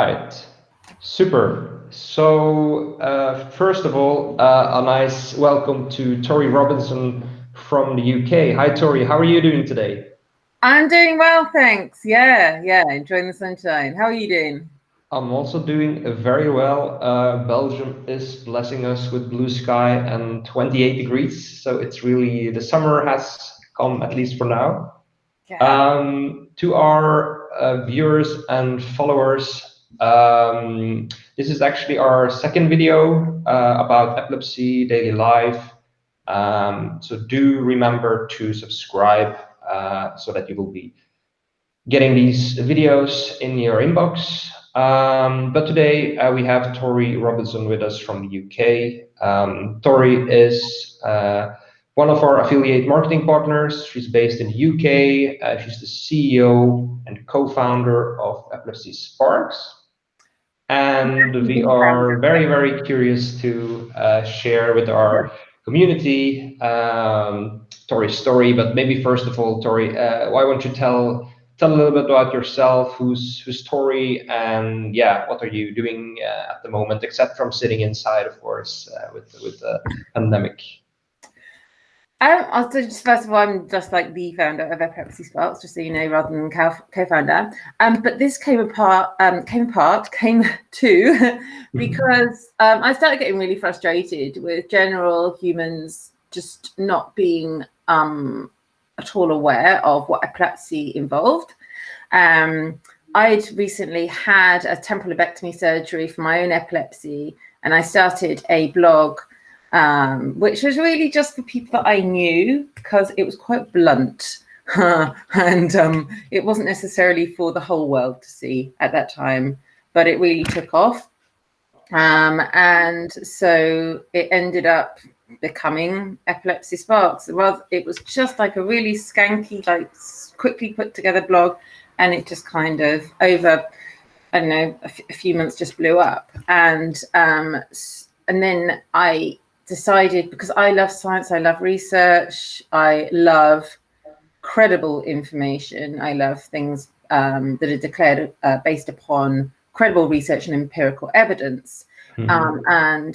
Right. Super. So uh, first of all, uh, a nice welcome to Tori Robinson from the UK. Hi, Tori. How are you doing today? I'm doing well, thanks. Yeah, yeah, enjoying the sunshine. How are you doing? I'm also doing very well. Uh, Belgium is blessing us with blue sky and 28 degrees. So it's really, the summer has come, at least for now. Yeah. Um, to our uh, viewers and followers, um, this is actually our second video uh, about epilepsy daily life. Um, so do remember to subscribe uh, so that you will be getting these videos in your inbox. Um, but today uh, we have Tori Robinson with us from the UK. Um, Tori is uh, one of our affiliate marketing partners. She's based in the UK. Uh, she's the CEO and co-founder of Epilepsy Sparks. And we are very, very curious to uh, share with our community um, Tori's story. But maybe first of all, Tori, uh, why don't you tell tell a little bit about yourself, who's who's Tori, and yeah, what are you doing uh, at the moment, except from sitting inside, of course, uh, with with the pandemic. Um, I'll just first of all, I'm just like the founder of Epilepsy Sparks, just so you know, rather than co-founder. Um, but this came apart, um, came apart, came to because um, I started getting really frustrated with general humans just not being um at all aware of what epilepsy involved. Um, I'd recently had a temporal lobectomy surgery for my own epilepsy, and I started a blog um, which was really just for people that I knew because it was quite blunt. and um, it wasn't necessarily for the whole world to see at that time, but it really took off. Um, and so it ended up becoming Epilepsy Sparks. Well, it was just like a really skanky, like quickly put together blog, and it just kind of over, I don't know, a, few months just blew up. And um, and then I decided because I love science, I love research, I love credible information, I love things um, that are declared uh, based upon credible research and empirical evidence. Mm -hmm. um, and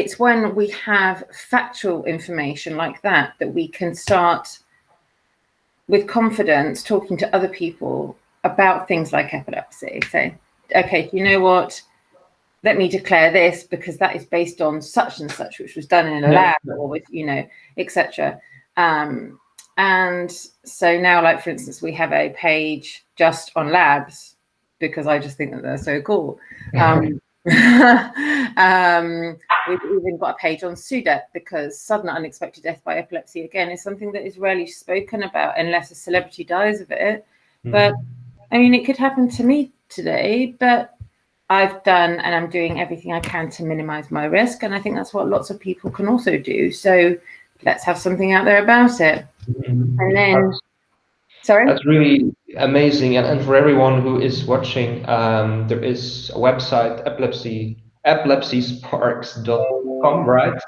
it's when we have factual information like that that we can start with confidence talking to other people about things like epilepsy. So, okay, you know what? Let me declare this because that is based on such and such, which was done in a lab or with, you know, etc. Um, and so now, like, for instance, we have a page just on labs because I just think that they're so cool. Um, um, we've even got a page on SUDEP because sudden unexpected death by epilepsy, again, is something that is rarely spoken about unless a celebrity dies of it. Mm. But I mean, it could happen to me today, but I've done and I'm doing everything I can to minimize my risk. And I think that's what lots of people can also do. So let's have something out there about it. And then, sorry? That's really amazing. And, and for everyone who is watching, um, there is a website, epilepsy, epilepsysparks.com, right?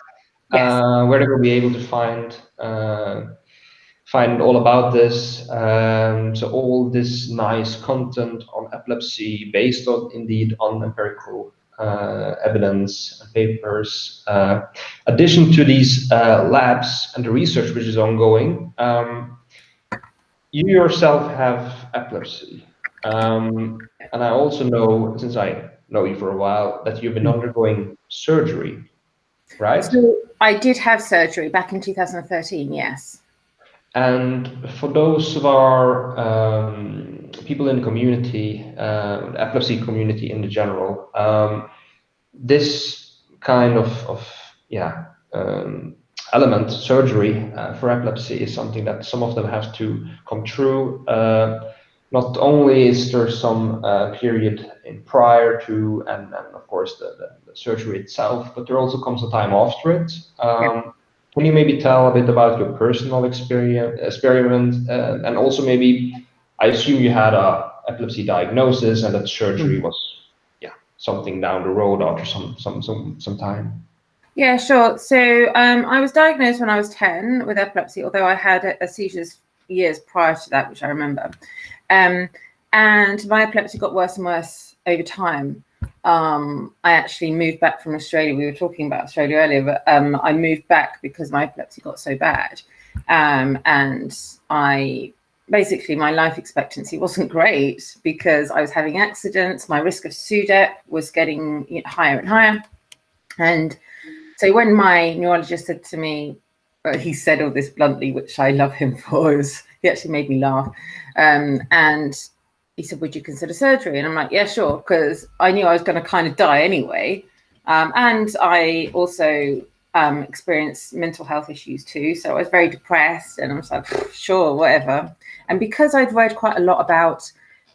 Yes. Uh, where they will be able to find uh, find all about this. Um, so all this nice content on epilepsy based on indeed on empirical uh, evidence and papers. Uh, addition to these uh, labs and the research which is ongoing, um, you yourself have epilepsy. Um, and I also know, since I know you for a while, that you've been undergoing surgery, right? So I did have surgery back in 2013, yes. And for those of our um, people in the community, uh, epilepsy community in the general, um, this kind of, of yeah, um, element, surgery uh, for epilepsy is something that some of them have to come through. Uh, not only is there some uh, period in prior to, and then of course the, the, the, surgery itself, but there also comes a time after it. Um, can you maybe tell a bit about your personal experience, experiment, uh, and also maybe, I assume you had a epilepsy diagnosis and that surgery mm. was, yeah, something down the road after some some some some time. Yeah, sure. So um, I was diagnosed when I was 10 with epilepsy, although I had a, a seizures years prior to that, which I remember. Um, and my epilepsy got worse and worse over time, um, I actually moved back from Australia. We were talking about Australia earlier, but um, I moved back because my epilepsy got so bad. Um, and I basically, my life expectancy wasn't great because I was having accidents. My risk of SUDEP was getting higher and higher. And so when my neurologist said to me, well, he said all this bluntly, which I love him for, he actually made me laugh. Um, and he said, would you consider surgery? And I'm like, yeah, sure, because I knew I was going to kind of die anyway. Um, and I also um, experienced mental health issues too. So I was very depressed and I was like, sure, whatever. And because I'd read quite a lot about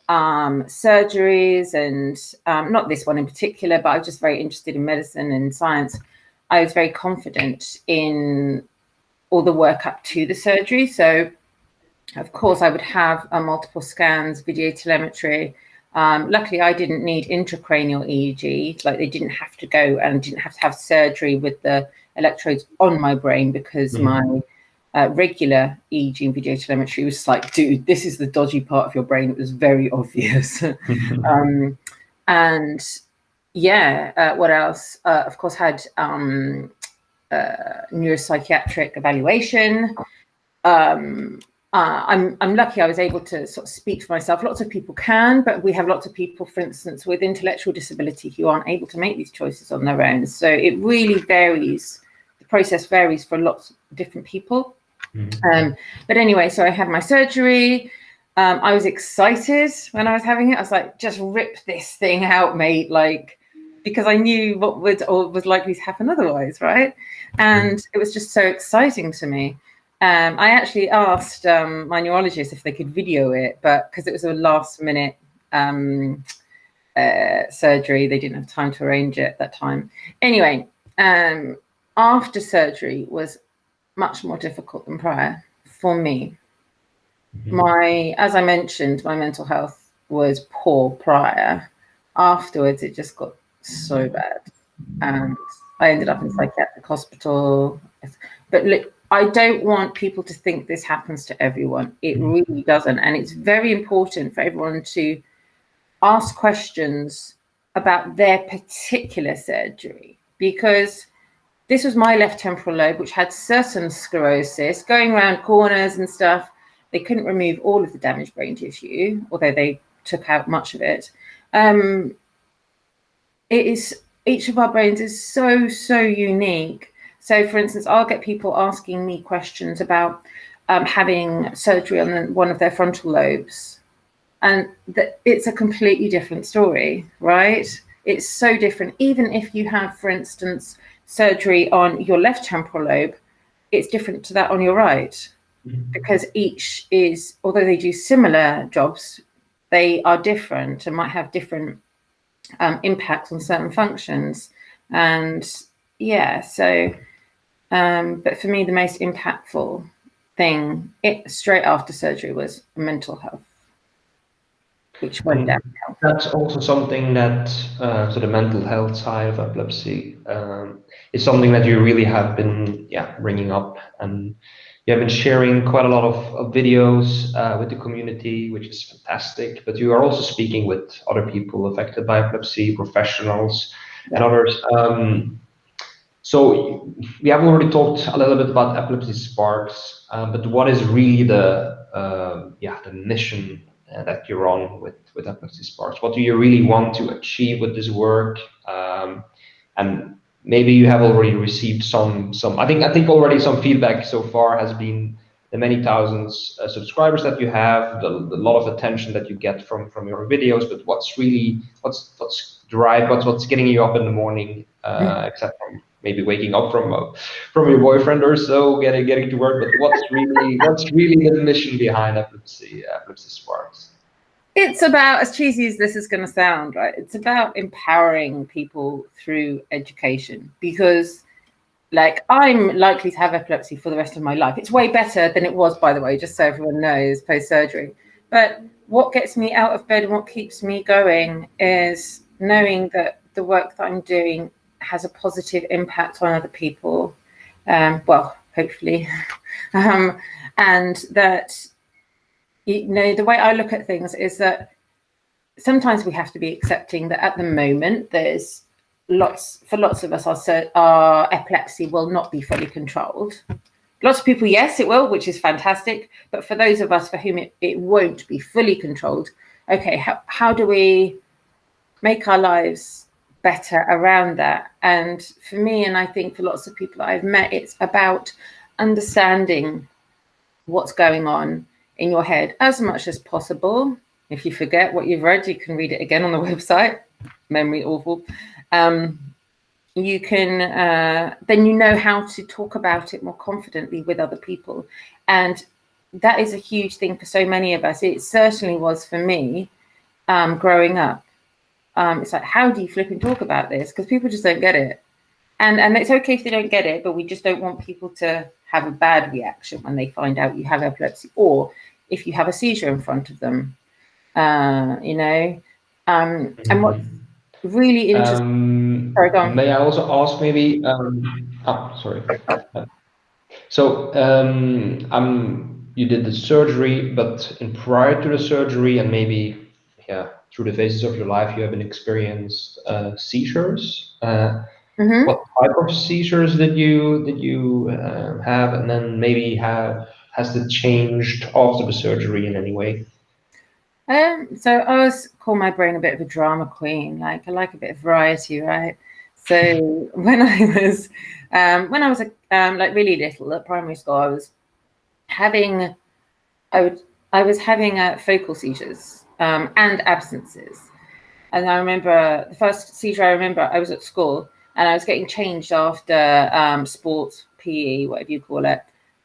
um, surgeries and um, not this one in particular, but I was just very interested in medicine and science, I was very confident in all the work up to the surgery. So of course, I would have uh, multiple scans, video telemetry. Um, luckily, I didn't need intracranial EEG. Like they didn't have to go and didn't have to have surgery with the electrodes on my brain because mm -hmm. my uh, regular EEG and video telemetry was like, dude, this is the dodgy part of your brain. It was very obvious. um, and yeah, uh, what else? Uh, of course, had um, uh, neuropsychiatric evaluation. Um, uh, I'm, I'm lucky I was able to sort of speak for myself. Lots of people can, but we have lots of people, for instance, with intellectual disability who aren't able to make these choices on their own. So it really varies. The process varies for lots of different people. Mm -hmm. um, but anyway, so I had my surgery. Um, I was excited when I was having it. I was like, just rip this thing out, mate. Like, because I knew what would or was likely to happen otherwise, right? And mm-hmm. it was just so exciting to me. Um, I actually asked um, my neurologist if they could video it, but because it was a last minute um, uh, surgery, they didn't have time to arrange it at that time. Anyway, um, after surgery was much more difficult than prior for me. Mm -hmm. My, as I mentioned, my mental health was poor prior. Afterwards, it just got so mm-hmm. bad, and I ended up in psychiatric hospital. But look, I don't want people to think this happens to everyone. It mm. really doesn't. And it's very important for everyone to ask questions about their particular surgery because this was my left temporal lobe, which had certain sclerosis going around corners and stuff. They couldn't remove all of the damaged brain tissue, although they took out much of it. Um, it is each of our brains is so, so unique so for instance, I'll get people asking me questions about um, having surgery on one of their frontal lobes. And that it's a completely different story, right? It's so different. Even if you have, for instance, surgery on your left temporal lobe, it's different to that on your right. Mm -hmm. Because each is, although they do similar jobs, they are different and might have different um, impacts on certain functions. And yeah, so um, but for me, the most impactful thing it, straight after surgery was mental health, which went down. That's also something that, uh, so the mental health side of epilepsy um, is something that you really have been, yeah, bringing up. And you have been sharing quite a lot of, of videos uh, with the community, which is fantastic. But you are also speaking with other people affected by epilepsy, professionals, and others. Um, so we have already talked a little bit about Epilepsy Sparks, uh, but what is really the uh, yeah the mission uh, that you're on with with Epilepsy Sparks? What do you really want to achieve with this work? Um, and maybe you have already received some some. I think I think already some feedback so far has been the many thousands uh, subscribers that you have, the, the lot of attention that you get from from your videos. But what's really what's what's drive what's what's getting you up in the morning, uh, mm. except from maybe waking up from uh, from your boyfriend or so, getting getting to work. But what's really what's really the mission behind Epilepsy Epilepsy Sparks? It's about as cheesy as this is going to sound, right? It's about empowering people through education because. Like I'm likely to have epilepsy for the rest of my life. It's way better than it was, by the way, just so everyone knows post surgery. But what gets me out of bed and what keeps me going is knowing that the work that I'm doing has a positive impact on other people. Um, well, hopefully, um, and that you know the way I look at things is that sometimes we have to be accepting that at the moment there's lots for lots of us our, our epilepsy will not be fully controlled lots of people yes it will which is fantastic but for those of us for whom it, it won't be fully controlled okay how, how do we make our lives better around that and for me and i think for lots of people i've met it's about understanding what's going on in your head as much as possible if you forget what you've read, you can read it again on the website. Memory awful. Um, you can uh, then you know how to talk about it more confidently with other people, and that is a huge thing for so many of us. It certainly was for me um, growing up. Um, it's like, how do you flip and talk about this? Because people just don't get it. And, and it's okay if they don't get it, but we just don't want people to have a bad reaction when they find out you have epilepsy or if you have a seizure in front of them uh, you know. Um, and what's really interesting. Um, sorry, go on. May I also ask maybe? Um, oh, sorry. So um, um, you did the surgery, but in prior to the surgery, and maybe yeah, through the phases of your life, you have been experienced uh, seizures. Uh, mm -hmm. What type of seizures did you did you uh, have, and then maybe have has it changed after the surgery in any way? Um, so I always call my brain a bit of a drama queen. Like I like a bit of variety, right? So when I was um, when I was a, um, like really little at primary school, I was having I would I was having uh, focal seizures um, and absences. And I remember the first seizure I remember I was at school and I was getting changed after um, sports PE, whatever you call it.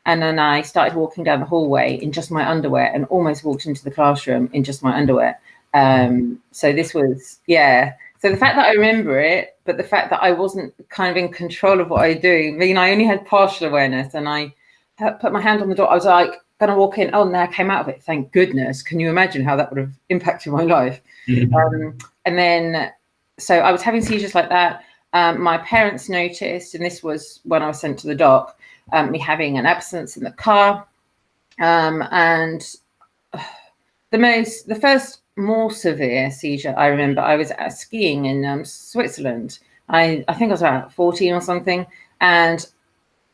And then I started walking down the hallway in just my underwear and almost walked into the classroom in just my underwear. Um, so this was, yeah. So the fact that I remember it, but the fact that I wasn't kind of in control of what I do, I mean, I only had partial awareness and I put my hand on the door. I was like, going to walk in. Oh, and I came out of it. Thank goodness. Can you imagine how that would have impacted my life? Mm-hmm. Um, and then, so I was having seizures like that. Um, my parents noticed, and this was when I was sent to the doc, um, me having an absence in the car. Um, and the most, the first more severe seizure I remember, I was skiing in um, Switzerland. I, I think I was about 14 or something. And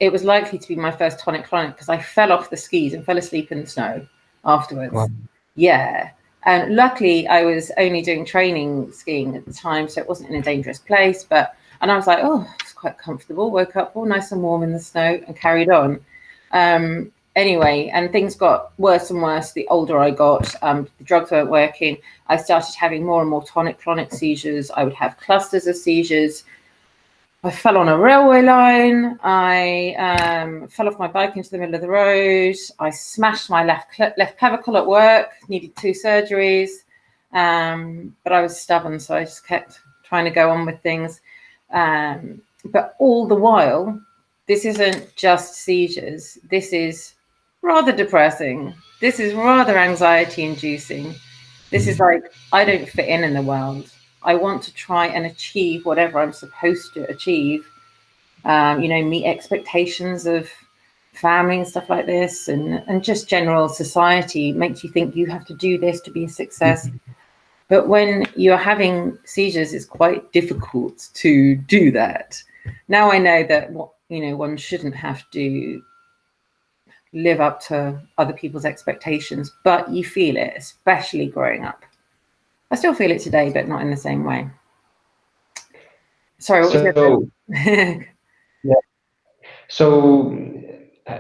it was likely to be my first tonic clonic because I fell off the skis and fell asleep in the snow afterwards. Wow. Yeah. And luckily, I was only doing training skiing at the time, so it wasn't in a dangerous place. But and I was like, oh, it's quite comfortable. Woke up all nice and warm in the snow and carried on. Um, anyway, and things got worse and worse the older I got. Um, the drugs weren't working. I started having more and more tonic-clonic seizures. I would have clusters of seizures. I fell on a railway line. I um, fell off my bike into the middle of the road. I smashed my left left clavicle at work. Needed two surgeries, um, but I was stubborn, so I just kept trying to go on with things. Um, but all the while, this isn't just seizures. This is rather depressing. This is rather anxiety inducing. This is like, I don't fit in in the world. I want to try and achieve whatever I'm supposed to achieve. Um, you know, meet expectations of family and stuff like this and, and just general society makes you think you have to do this to be a success. Mm -hmm. But when you're having seizures, it's quite difficult to do that. Now I know that what you know one shouldn't have to live up to other people's expectations, but you feel it, especially growing up. I still feel it today, but not in the same way. Sorry, what so, was it? yeah. So,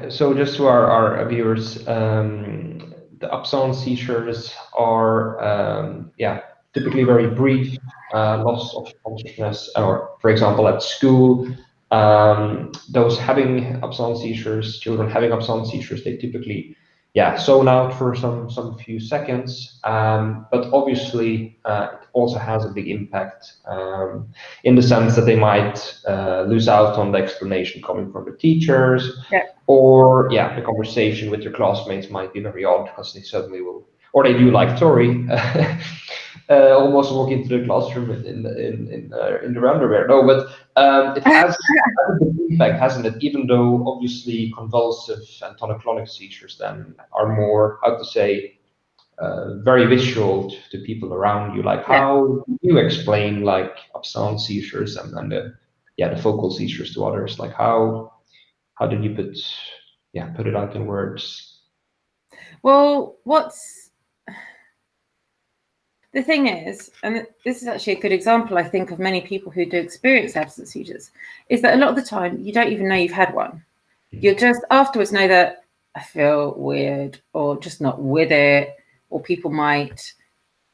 so just to our, our viewers, um, the absence seizures are um, yeah typically very brief uh, loss of consciousness, or for example at school, um, those having absence seizures, children having absence seizures, they typically yeah zone out for some some few seconds, um, but obviously uh, it also has a big impact um, in the sense that they might uh, lose out on the explanation coming from the teachers. Yeah or yeah, the conversation with your classmates might be very odd because they suddenly will, or they do like Tori, uh, almost walk into the classroom in in in in, uh, in their underwear. No, but um, it has, a impact, hasn't it? Even though obviously convulsive and tonic-clonic seizures then are more how to say uh, very visual to, to, people around you. Like, how do you explain like absence seizures and, and the yeah the focal seizures to others? Like, how how did you put yeah put it out in words? Well, what's the thing is, and this is actually a good example, I think, of many people who do experience absence seizures, is that a lot of the time you don't even know you've had one. Mm-hmm. You'll just afterwards know that I feel weird or just not with it, or people might.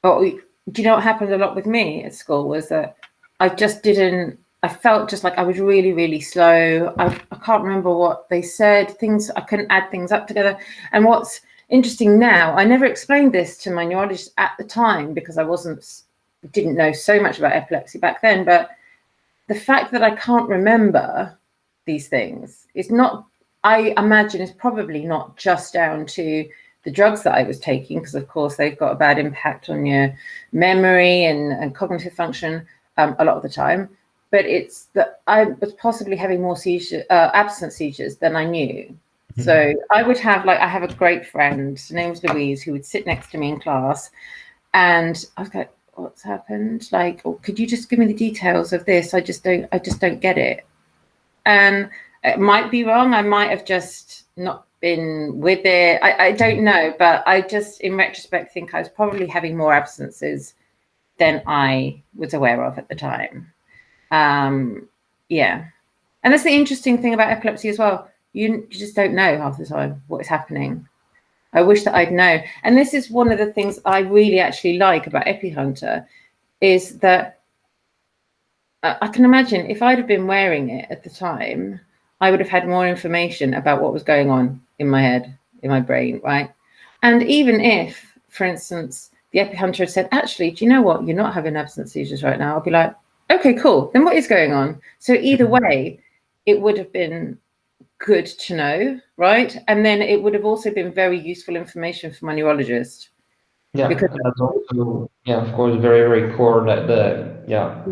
Or do you know what happened a lot with me at school was that I just didn't. I felt just like I was really, really slow. I, I can't remember what they said. Things I couldn't add things up together. And what's interesting now, I never explained this to my neurologist at the time because I wasn't didn't know so much about epilepsy back then. But the fact that I can't remember these things is not I imagine is probably not just down to the drugs that I was taking, because of course they've got a bad impact on your memory and, and cognitive function um, a lot of the time. But it's that I was possibly having more seizure, uh, absent seizures than I knew. Mm-hmm. So I would have like I have a great friend, her name's Louise, who would sit next to me in class, and I was like, "What's happened? Like, oh, could you just give me the details of this? I just don't, I just don't get it." And it might be wrong. I might have just not been with it. I, I don't know, but I just, in retrospect, think I was probably having more absences than I was aware of at the time. Um, yeah. And that's the interesting thing about epilepsy as well. You, just don't know half the time what is happening. I wish that I'd know. And this is one of the things I really actually like about EpiHunter is that uh, I can imagine if I'd have been wearing it at the time, I would have had more information about what was going on in my head, in my brain, right? And even if, for instance, the epihunter had said, actually, do you know what? You're not having absence seizures right now. I'll be like, okay, cool. Then what is going on? So either mm-hmm. way, it would have been good to know, right? And then it would have also been very useful information for my neurologist. Yeah, because that's also, yeah, of course, very, very core that the, yeah,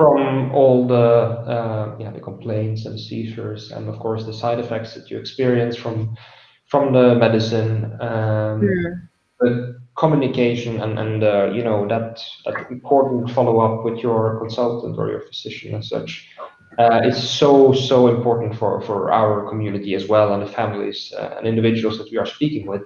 from all the uh, yeah the complaints and seizures and of course the side effects that you experience from from the medicine um, yeah. the communication and and uh, you know that that important follow up with your consultant or your physician and such uh, is so so important for for our community as well and the families uh, and individuals that we are speaking with.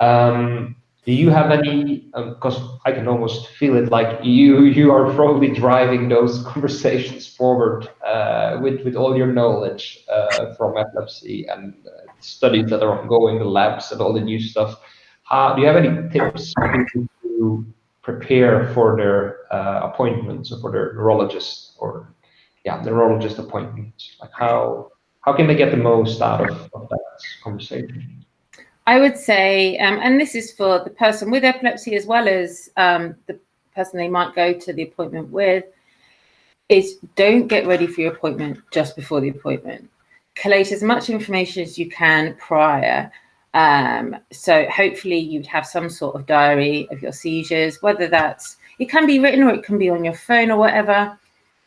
Um, do you have any because um, i can almost feel it like you you are probably driving those conversations forward uh, with with all your knowledge uh, from epilepsy and uh, studies that are ongoing the labs and all the new stuff. Do you have any tips to prepare for their uh, appointments or for their neurologist or yeah neurologist appointment like how how can they get the most out of, of that conversation I would say, um, and this is for the person with epilepsy as well as um, the person they might go to the appointment with, is don't get ready for your appointment just before the appointment. Collate as much information as you can prior. Um, so hopefully you'd have some sort of diary of your seizures, whether that's, it can be written or it can be on your phone or whatever.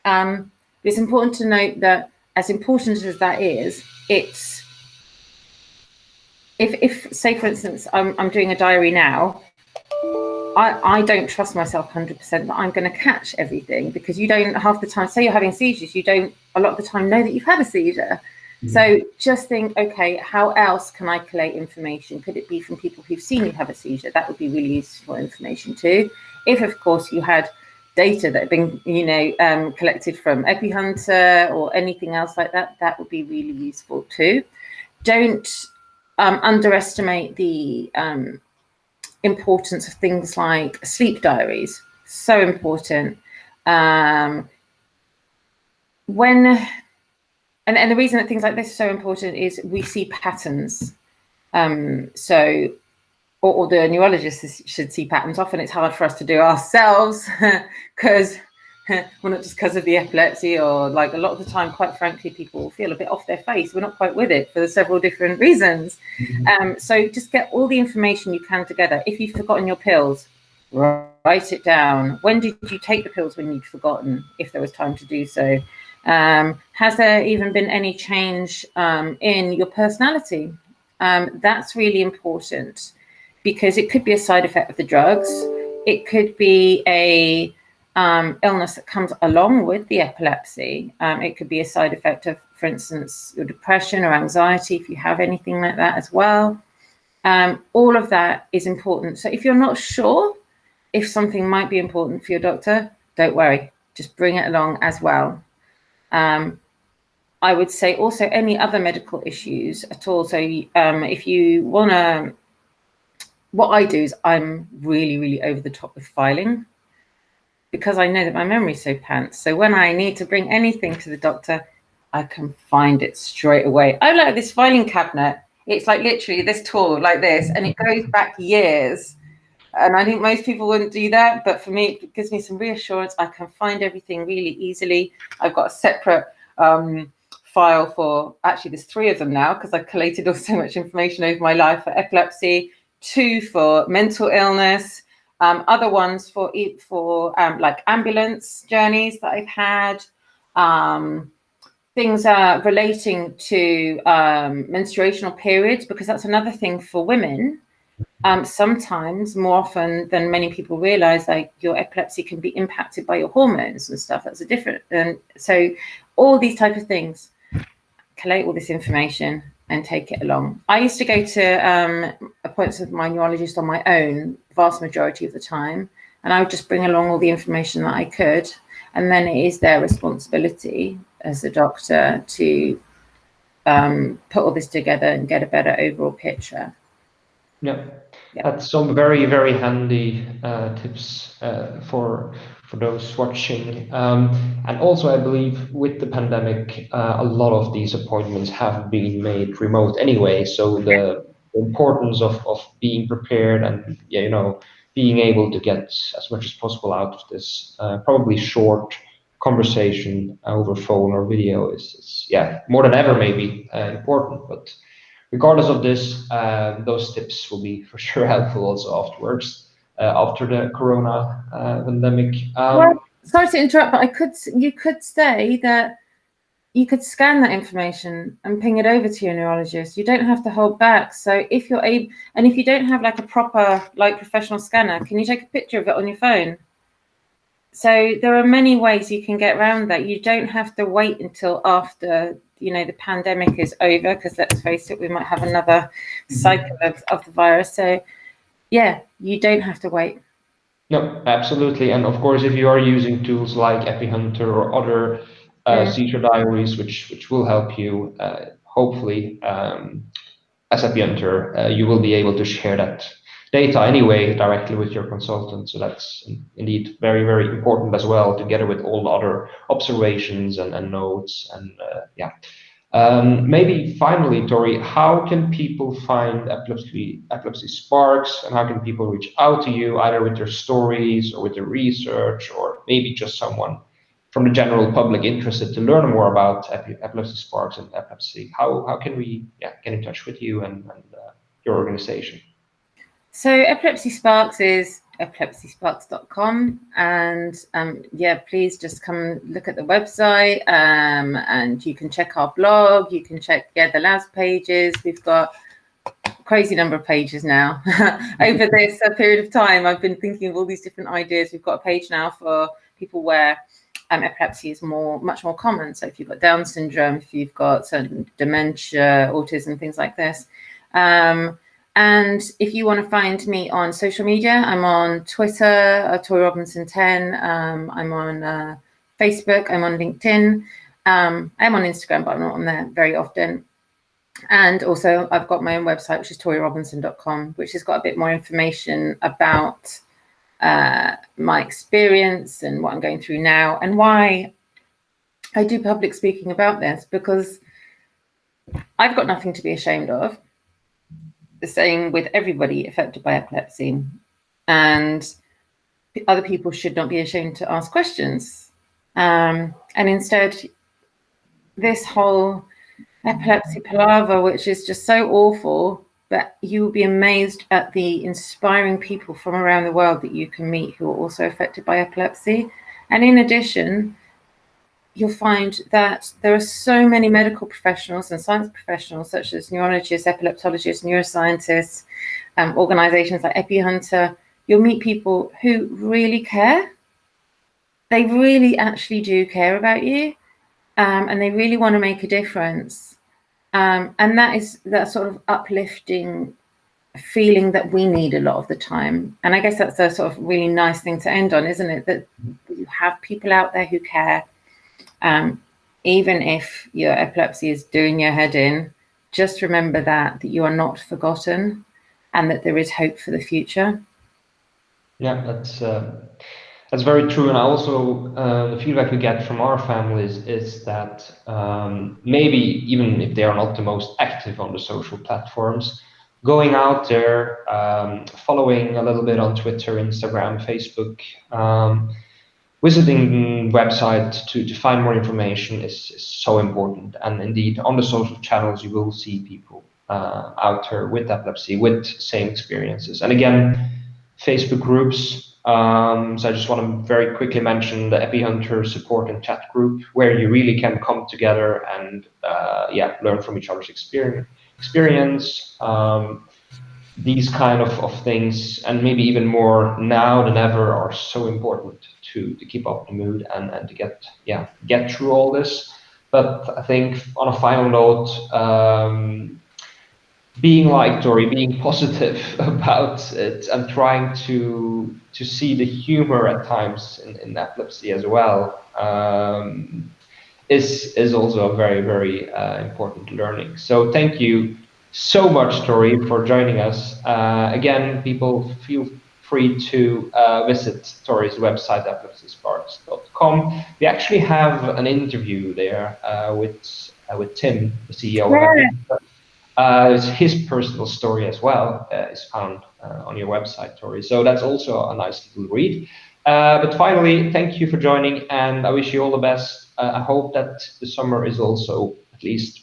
Um, it's important to note that as important as that is, it's if, if say for instance, I'm, I'm doing a diary now, I, I don't trust myself 100% that I'm going to catch everything because you don't half the time, say you're having seizures, you don't a lot of the time know that you've had a seizure. Mm-hmm. So just think, okay, how else can I collate information? Could it be from people who've seen you have a seizure? That would be really useful information too. If, of course, you had data that have been, you know, um, collected from EpiHunter or anything else like that, that would be really useful too. Don't um, underestimate the um, importance of things like sleep diaries. So important. Um, when and, and the reason that things like this are so important is we see patterns. Um, so, or, or the neurologists should see patterns. Often it's hard for us to do ourselves because well, not just because of the epilepsy or like a lot of the time, quite frankly, people feel a bit off their face. We're not quite with it for several different reasons. Mm-hmm. Um, so just get all the information you can together. If you've forgotten your pills, write it down. When did you take the pills when you'd forgotten, if there was time to do so? Um, has there even been any change um, in your personality? Um, that's really important. Because it could be a side effect of the drugs. It could be a um, illness that comes along with the epilepsy. Um, it could be a side effect of, for instance, your depression or anxiety, if you have anything like that as well. Um, all of that is important. So if you're not sure if something might be important for your doctor, don't worry, just bring it along as well. Um, I would say also any other medical issues at all. So um, if you want to, what I do is I'm really, really over the top with filing because I know that my memory's so pants. So when I need to bring anything to the doctor, I can find it straight away. I like this filing cabinet. It's like literally this tall, like this, and it goes back years. And I think most people wouldn't do that, but for me, it gives me some reassurance. I can find everything really easily. I've got a separate um, file for, actually there's three of them now because I've collated all so much information over my life for epilepsy, two for mental illness, um, other ones for for um, like ambulance journeys that I've had, um, things uh, relating to um, menstruational periods, because that's another thing for women. Um, sometimes, more often than many people realize, like your epilepsy can be impacted by your hormones and stuff. That's a different, and so all these type of things. Collate all this information and take it along. I used to go to um, appointments with my neurologist on my own, vast majority of the time, and I would just bring along all the information that I could. And then it is their responsibility as a doctor to um, put all this together and get a better overall picture. Yeah, yeah. that's some very, very handy uh, tips uh, for for those watching. Um, and also, I believe with the pandemic, uh, a lot of these appointments have been made remote anyway. So the importance of, of being prepared and you know being able to get as much as possible out of this uh, probably short conversation over phone or video is, is yeah more than ever maybe uh, important. But regardless of this, uh, those tips will be for sure helpful also afterwards. Uh, after the corona uh, pandemic. Um, well, sorry to interrupt, but I could you could say that you could scan that information and ping it over to your neurologist. You don't have to hold back. So if you're able, and if you don't have like a proper, like professional scanner, can you take a picture of it on your phone? So there are many ways you can get around that. You don't have to wait until after, you know, the pandemic is over, because let's face it, we might have another mm-hmm. cycle of, of the virus. So yeah, you don't have to wait. No, absolutely. And of course, if you are using tools like EpiHunter or other uh, yeah. seizure diaries, which which will help you, uh, hopefully, um, as EpiHunter, uh, you will be able to share that data anyway directly with your consultant. So that's indeed very, very important as well, together with all the other observations and, and notes and uh, yeah. Um, maybe finally, Tori, how can people find Epilepsy, Epilepsy Sparks and how can people reach out to you either with their stories or with their research or maybe just someone from the general public interested to learn more about Epilepsy Sparks and epilepsy? How, how can we yeah, get in touch with you and, and uh, your organization? So Epilepsy Sparks is epilepsysparks.com and um, yeah please just come look at the website um, and you can check our blog. You can check yeah the labs pages. We've got crazy number of pages now over this uh, period of time. I've been thinking of all these different ideas. We've got a page now for people where um, epilepsy is more much more common. So if you've got down syndrome if you've got certain dementia autism things like this um, and if you want to find me on social media, I'm on Twitter, uh, Robinson 10. Um, I'm on uh, Facebook. I'm on LinkedIn. Um, I'm on Instagram, but I'm not on there very often. And also, I've got my own website, which is torirobinson.com, which has got a bit more information about uh, my experience and what I'm going through now and why I do public speaking about this because I've got nothing to be ashamed of the same with everybody affected by epilepsy. And other people should not be ashamed to ask questions. Um, and instead, this whole epilepsy palaver, which is just so awful, but you will be amazed at the inspiring people from around the world that you can meet who are also affected by epilepsy. And in addition, you'll find that there are so many medical professionals and science professionals, such as neurologists, epileptologists, neuroscientists, um, organizations like EpiHunter. You'll meet people who really care. They really actually do care about you, um, and they really want to make a difference. Um, and that is that sort of uplifting feeling that we need a lot of the time. And I guess that's a sort of really nice thing to end on, isn't it? That you have people out there who care um, even if your epilepsy is doing your head in, just remember that, that you are not forgotten and that there is hope for the future. Yeah, that's uh, that's very true. And also uh, the feedback we get from our families is that um, maybe even if they are not the most active on the social platforms, going out there, um, following a little bit on Twitter, Instagram, Facebook, um, visiting website to, to find more information is, is, so important. And indeed, on the social channels, you will see people uh, out there with epilepsy, with same experiences. And again, Facebook groups. Um, so I just want to very quickly mention the EpiHunter support and chat group, where you really can come together and uh, yeah, learn from each other's experience. experience. Um, these kind of, of things, and maybe even more now than ever, are so important to, to keep up the mood and, and to get yeah get through all this. But I think on a final note, um, being like Tori, being positive about it, and trying to to see the humor at times in, in epilepsy as well. Um, is is also a very very uh, important learning. So thank you so much, Tori, for joining us. Uh, again, people feel free to uh, visit Tori's website, epilepsysparks.com. We actually have an interview there uh, with uh, with Tim, the CEO yeah. of uh, his personal story as well uh, is found on your website, Tori. So that's also a nice little read. but finally, thank you for joining, and I wish you all the best. I hope that the summer is also at least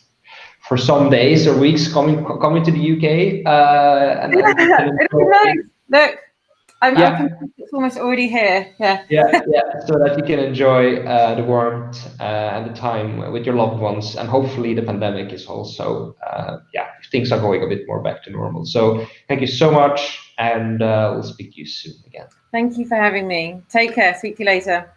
for some days or weeks coming coming to the UK. Uh, and, yeah, nice. Look, I'm, yeah. It's almost already here. Yeah. Yeah, yeah. So that you can enjoy uh, the warmth uh, and the time with your loved ones, and hopefully the pandemic is also uh, yeah things are going a bit more back to normal. So thank you so much, and uh, we'll speak to you soon again. Thank you for having me. Take care. Speak to you later.